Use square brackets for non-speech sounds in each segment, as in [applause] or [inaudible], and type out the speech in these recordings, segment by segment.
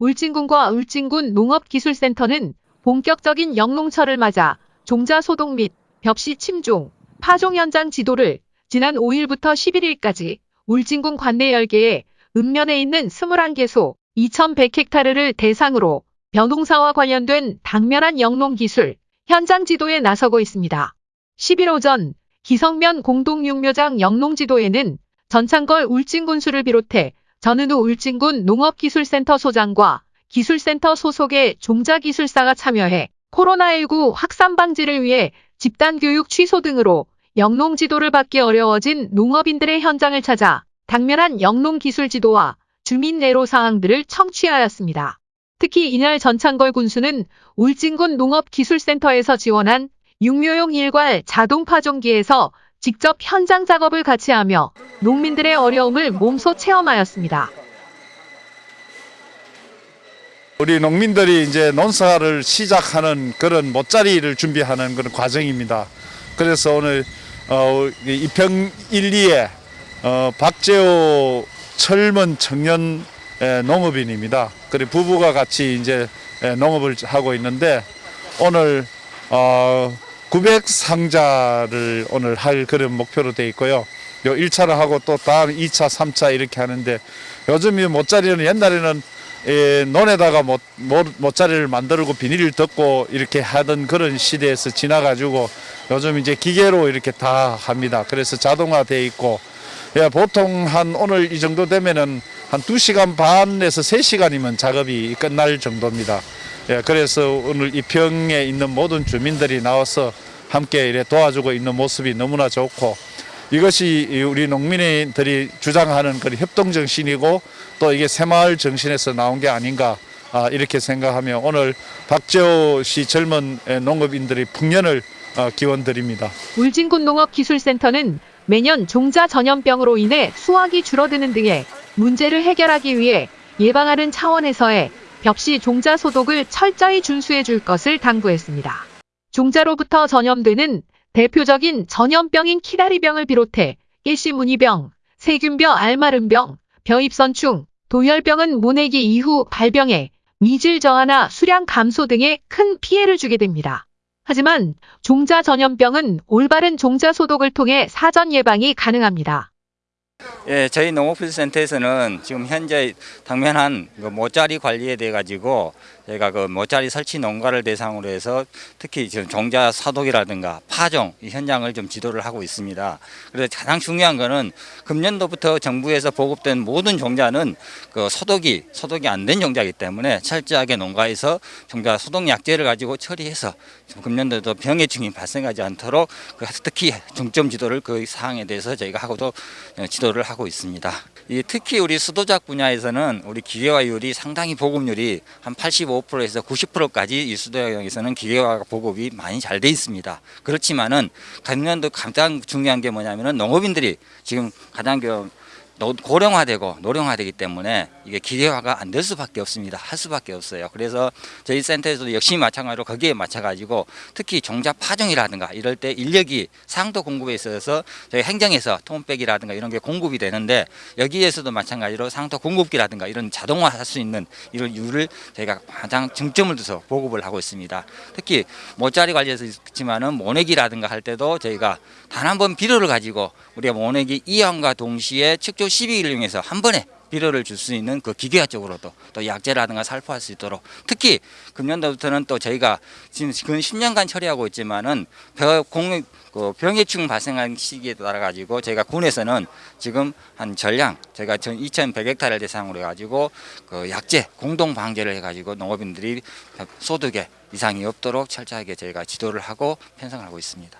울진군과 울진군 농업기술센터는 본격적인 영농철을 맞아 종자 소독 및 벽시 침종, 파종 현장 지도를 지난 5일부터 11일까지 울진군 관내 10개의 읍면에 있는 21개소 2100헥타르를 대상으로 벼농사와 관련된 당면한 영농기술 현장 지도에 나서고 있습니다. 10일 오전 기성면 공동육묘장 영농지도에는 전창걸 울진군수를 비롯해 전은우 울진군 농업기술센터 소장과 기술센터 소속의 종자기술사가 참여해 코로나19 확산 방지를 위해 집단교육 취소 등으로 영농 지도를 받기 어려워진 농업인들의 현장을 찾아 당면한 영농 기술 지도와 주민 내로 사항들을 청취하였습니다. 특히 이날 전창걸 군수는 울진군 농업기술센터에서 지원한 육묘용 일괄 자동 파종기에서 직접 현장 작업을 같이 하며 농민들의 어려움을 몸소 체험하였습니다. 우리 농민들이 이제 논사를 시작하는 그런 못자리를 준비하는 그런 과정입니다. 그래서 오늘 어, 이평 1, 2에 어, 박재호 젊은 청년 에, 농업인입니다. 그리고 부부가 같이 이제 에, 농업을 하고 있는데 오늘 어, 900 상자를 오늘 할 그런 목표로 돼 있고요. 요 1차를 하고 또 다음 2차, 3차 이렇게 하는데 요즘 이 못자리는 옛날에는 예, 논에다가 못, 못, 못자리를 만들고 비닐을 덮고 이렇게 하던 그런 시대에서 지나가지고 요즘 이제 기계로 이렇게 다 합니다. 그래서 자동화돼 있고 예, 보통 한 오늘 이 정도 되면은 한 2시간 반에서 3시간이면 작업이 끝날 정도입니다. 예, 그래서 오늘 이 평에 있는 모든 주민들이 나와서 함께 이래 도와주고 있는 모습이 너무나 좋고 이것이 우리 농민들이 주장하는 그런 협동 정신이고 또 이게 새마을 정신에서 나온 게 아닌가 아, 이렇게 생각하며 오늘 박재호 씨 젊은 농업인들이 풍년을 어, 기원드립니다. 울진군 농업기술센터는 매년 종자 전염병으로 인해 수확이 줄어드는 등의 문제를 해결하기 위해 예방하는 차원에서의 벽시 종자 소독을 철저히 준수해 줄 것을 당부했습니다. 종자로부터 전염되는 대표적인 전염병인 키다리병을 비롯해 일시무늬병, 세균벼 알마름병, 벼입선충, 도열병은 모내기 이후 발병해 미질 저하나 수량 감소 등의 큰 피해를 주게 됩니다. 하지만 종자 전염병은 올바른 종자 소독을 통해 사전 예방이 가능합니다. 예, 저희 농업기술센터에서는 지금 현재 당면한 그 모짜리 관리에 대해 가지고 저희가 그 모짜리 설치 농가를 대상으로 해서 특히 지금 종자 사독이라든가 파종 이 현장을 좀 지도를 하고 있습니다. 그래서 가장 중요한 거는 금년도부터 정부에서 보급된 모든 종자는 그 소독이 소독이 안 된 종자이기 때문에 철저하게 농가에서 종자 소독 약제를 가지고 처리해서 금년도도 병해충이 발생하지 않도록 그 특히 중점 지도를 그 사항에 대해서 저희가 하고도 지도를 하고 있습니다. 이 특히 우리 수도작 분야에서는 우리 기계화율이 상당히 보급률이 한 85%에서 90%까지 이 수도작에서는 기계화 보급이 많이 잘 돼 있습니다. 그렇지만은 금년도 가장 중요한 게 뭐냐면은 농업인들이 지금 가장 그 고령화되고 노령화되기 때문에 이게 기계화가 안 될 수밖에 없습니다. 할 수밖에 없어요. 그래서 저희 센터에서도 역시 마찬가지로 거기에 맞춰가지고 특히 종자 파종이라든가 이럴 때 인력이 상도 공급에 있어서 저희 행정에서 톰백이라든가 이런 게 공급이 되는데 여기에서도 마찬가지로 상도 공급기라든가 이런 자동화할 수 있는 이런 이유를 저희가 가장 중점을 둬서 보급을 하고 있습니다. 특히 모짜리 관리에서 있지만은 모내기라든가 할 때도 저희가 단 한 번 비료를 가지고 우리가 모내기 이항과 동시에 측조 12일을 이용해서 한 번에 비료를 줄 수 있는 그 기계화 쪽으로도 또 약재라든가 살포할 수 있도록 특히 금년도부터는 또 저희가 지금 근 10년간 처리하고 있지만은 병, 그 병해충 발생한 시기에 따라 가지고 저희가 군에서는 지금 한 전량 저희가 2,100헥타를 대상으로 해가지고 그 약재 공동 방제를 해가지고 농업인들이 소득에 이상이 없도록 철저하게 저희가 지도를 하고 편성을 하고 있습니다.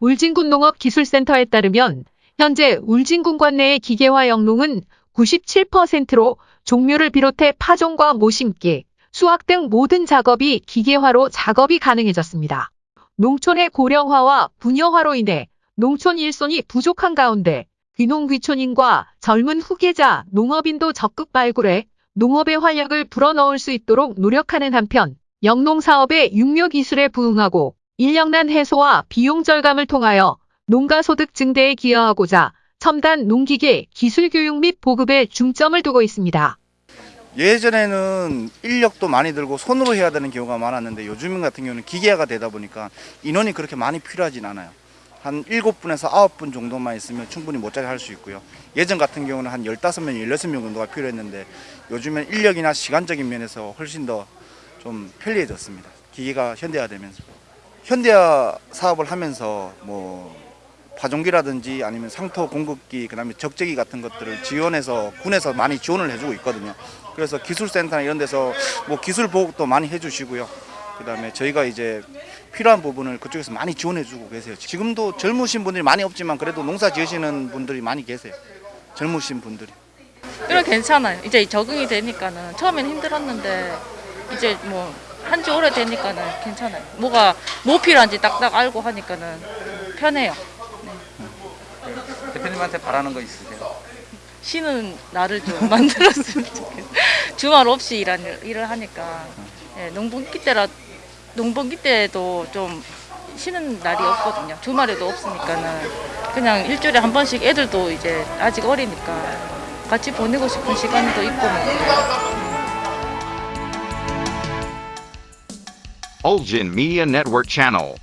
울진군 농업기술센터에 따르면 현재 울진군 관 내의 기계화 영농은 97%로 종묘를 비롯해 파종과 모심기, 수확 등 모든 작업이 기계화로 작업이 가능해졌습니다. 농촌의 고령화와 분여화로 인해 농촌 일손이 부족한 가운데 귀농귀촌인과 젊은 후계자 농업인도 적극 발굴해 농업의 활력을 불어넣을 수 있도록 노력하는 한편 영농사업의 육묘 기술에 부응하고 인력난 해소와 비용 절감을 통하여 농가 소득 증대에 기여하고자 첨단 농기계 기술 교육 및 보급에 중점을 두고 있습니다. 예전에는 인력도 많이 들고 손으로 해야 되는 경우가 많았는데 요즘 같은 경우는 기계화가 되다 보니까 인원이 그렇게 많이 필요하진 않아요. 한 7분에서 9분 정도만 있으면 충분히 모짜리 할 수 있고요. 예전 같은 경우는 한 15명, 16명 정도가 필요했는데 요즘엔 인력이나 시간적인 면에서 훨씬 더 좀 편리해졌습니다. 기계가 현대화되면서. 현대화 사업을 하면서 뭐 파종기라든지 아니면 상토 공급기 그다음에 적재기 같은 것들을 지원해서 군에서 많이 지원을 해주고 있거든요. 그래서 기술센터나 이런 데서 뭐 기술 보급도 많이 해주시고요. 그다음에 저희가 이제 필요한 부분을 그쪽에서 많이 지원해주고 계세요. 지금도 젊으신 분들이 많이 없지만 그래도 농사 지으시는 분들이 많이 계세요. 젊으신 분들이. 이런 괜찮아요. 이제 적응이 되니까는 처음에는 힘들었는데 이제 뭐 한 지 오래 되니까는 괜찮아요. 뭐가 뭐 필요한지 딱딱 알고 하니까는 편해요. 대표님한테 바라는 거 있으세요? 쉬는 날을 좀 [laughs] 만들었으면 좋겠어요. 주말 없이 일하는, 일을 하니까 예, 농번기 때라 농번기 때도 좀 쉬는 날이 없거든요. 주말에도 없으니까는 그냥 일주일에 한 번씩 애들도 이제 아직 어리니까 같이 보내고 싶은 시간도 있고 뭐 Ulgin Media Network Channel.